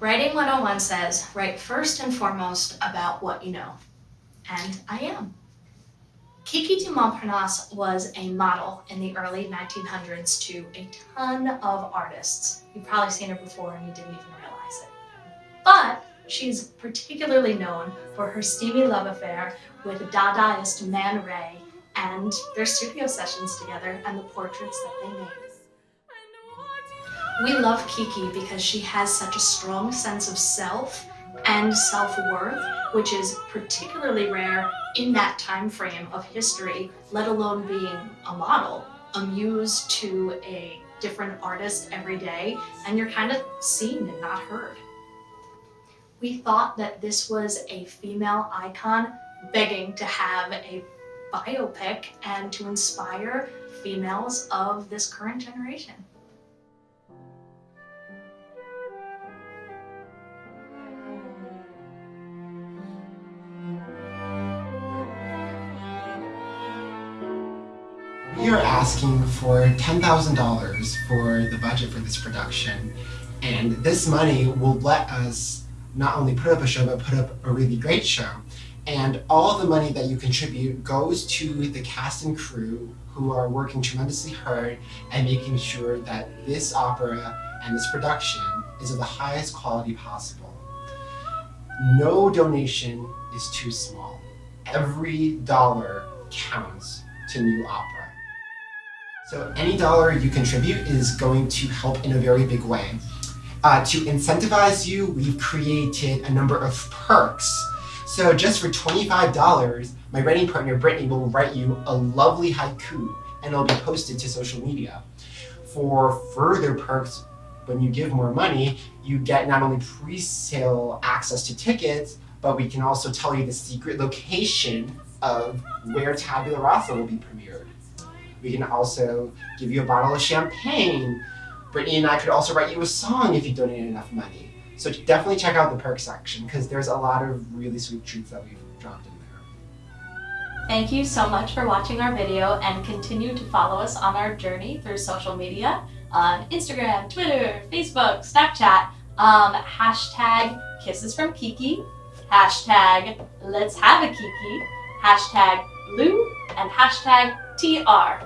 Writing 101 says, write first and foremost about what you know. And I am. Kiki du Montparnasse was a model in the early 1900s to a ton of artists. You've probably seen her before and you didn't even realize it. But she's particularly known for her steamy love affair with Dadaist Man Ray and their studio sessions together and the portraits that they made. We love Kiki because she has such a strong sense of self and self-worth, which is particularly rare in that time frame of history, let alone being a model, a muse to a different artist every day, and you're kind of seen and not heard. We thought that this was a female icon begging to have a biopic and to inspire females of this current generation. We are asking for $10,000 for the budget for this production and this money will let us not only put up a show but put up a really great show. And all the money that you contribute goes to the cast and crew who are working tremendously hard and making sure that this opera and this production is of the highest quality possible. No donation is too small. Every dollar counts to New Opera. So any dollar you contribute is going to help in a very big way. Uh, to incentivize you, we've created a number of perks. So just for $25, my writing partner Brittany will write you a lovely haiku and it'll be posted to social media. For further perks, when you give more money, you get not only pre-sale access to tickets, but we can also tell you the secret location of where Tabula Rasa will be premiered. We can also give you a bottle of champagne. Brittany and I could also write you a song if you donate enough money. So definitely check out the perk section because there's a lot of really sweet treats that we've dropped in there. Thank you so much for watching our video and continue to follow us on our journey through social media on Instagram, Twitter, Facebook, Snapchat, um, hashtag kisses from Kiki, hashtag let's have a Kiki, hashtag Lou, and hashtag T-R